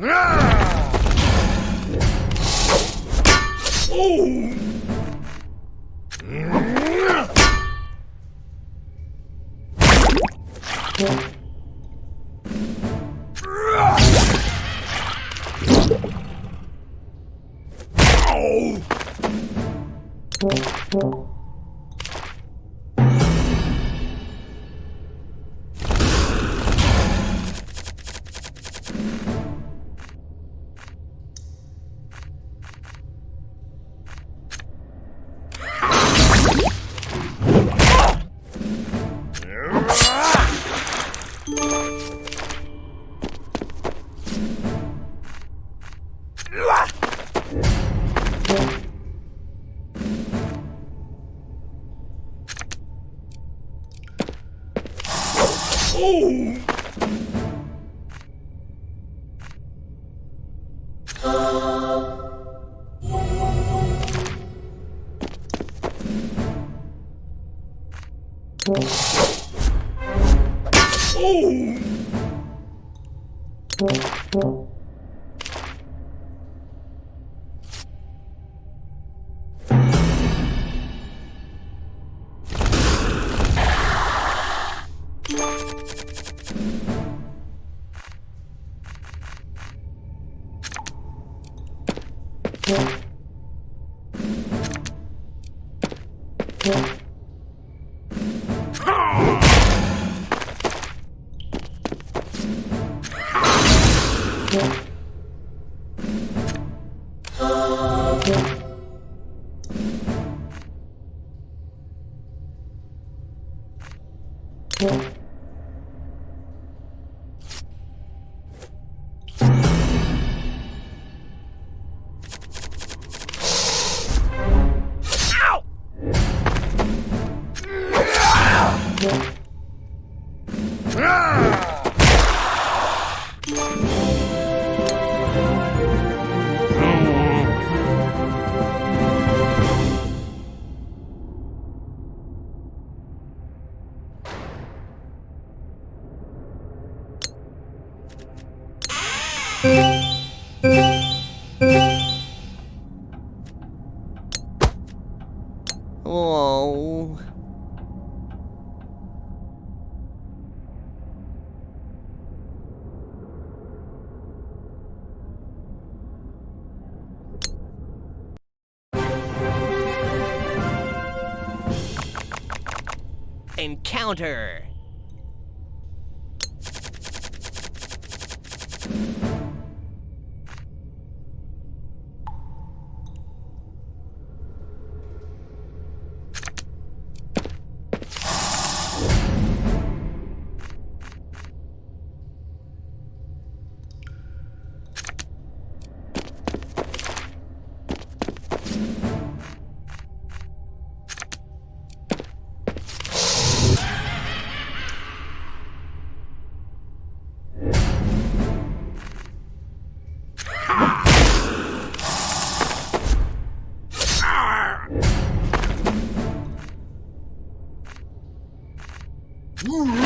으아! 오! Oh. Thank you. Encounter! Oh!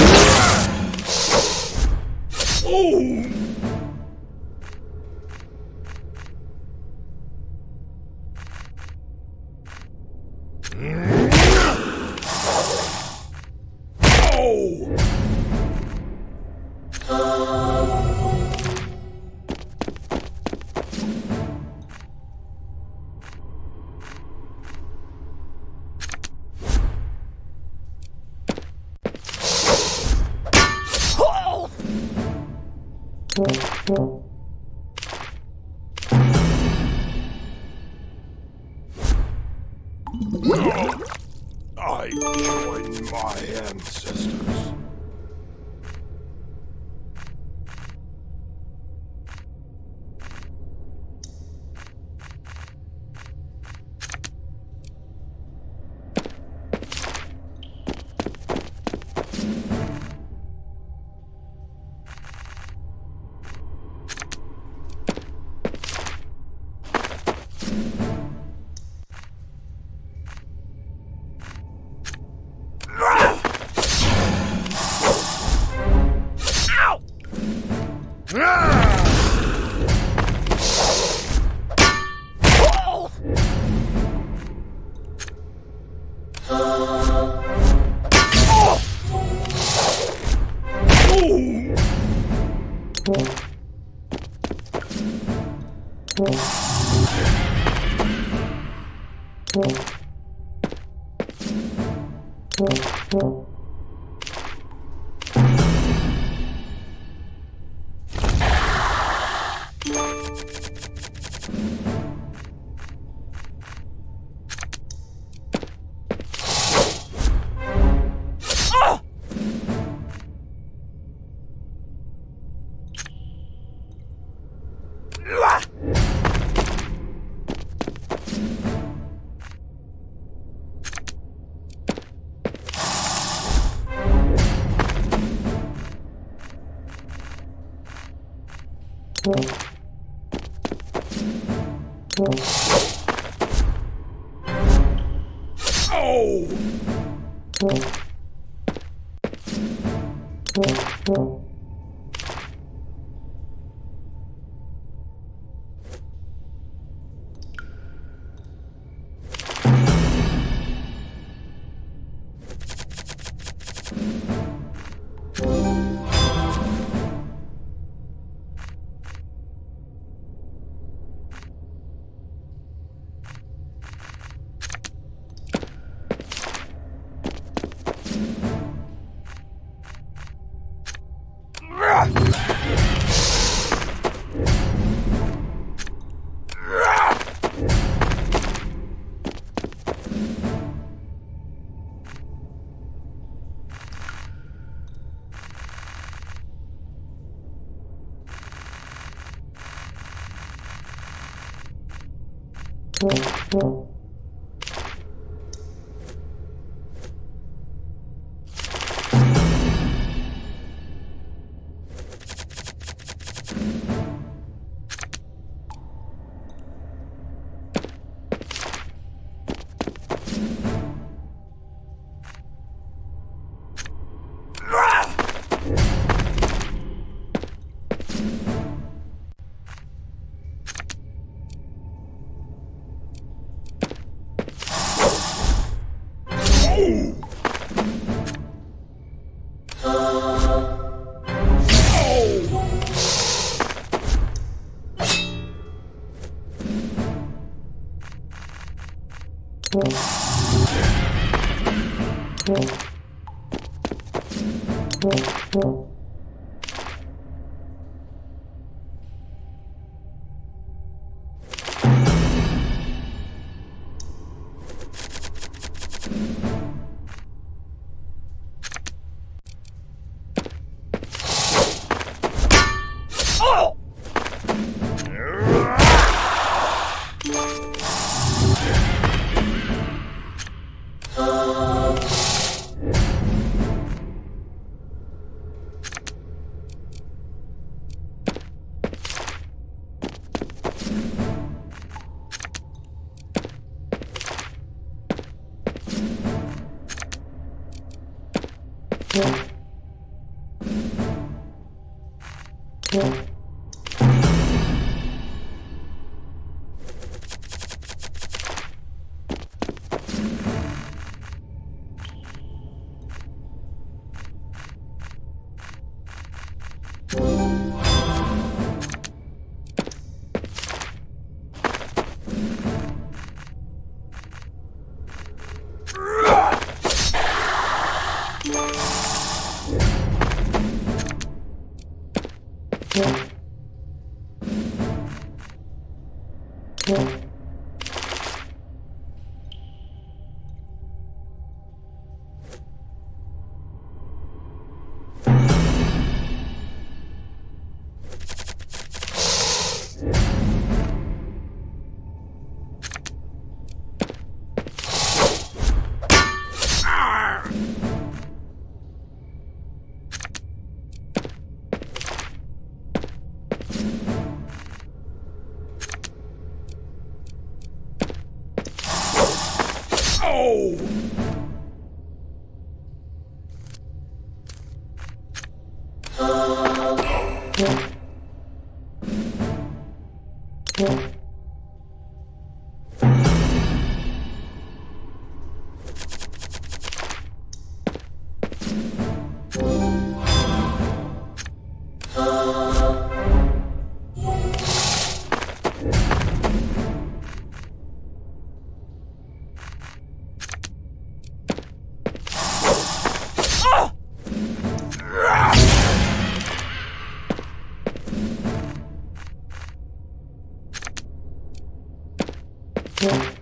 I Thank you. Thank you. Thank you. Yeah. Woohoo!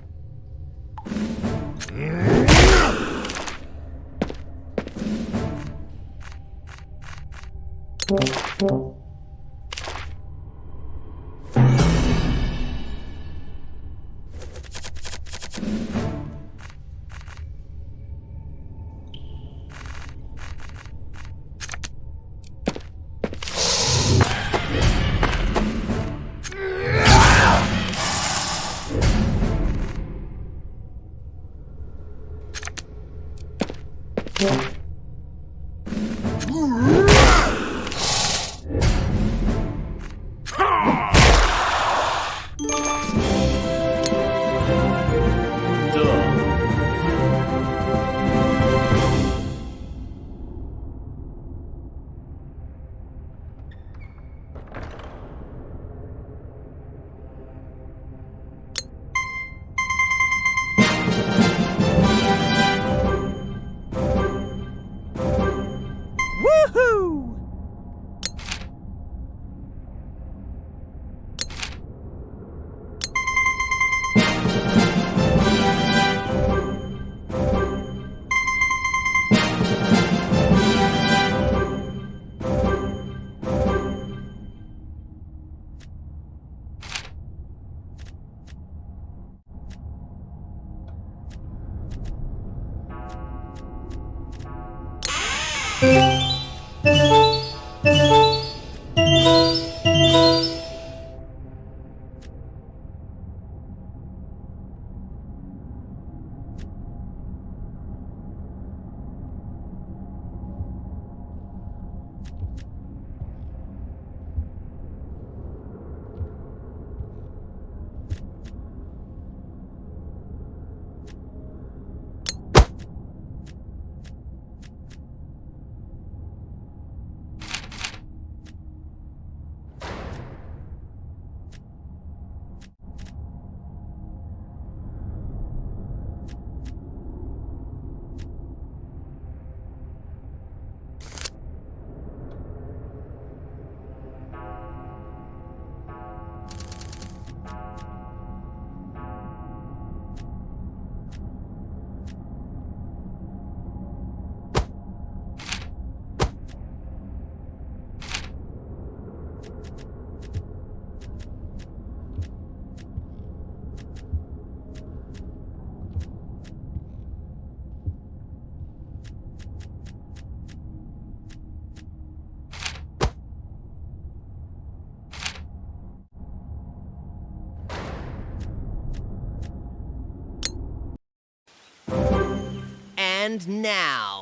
And now,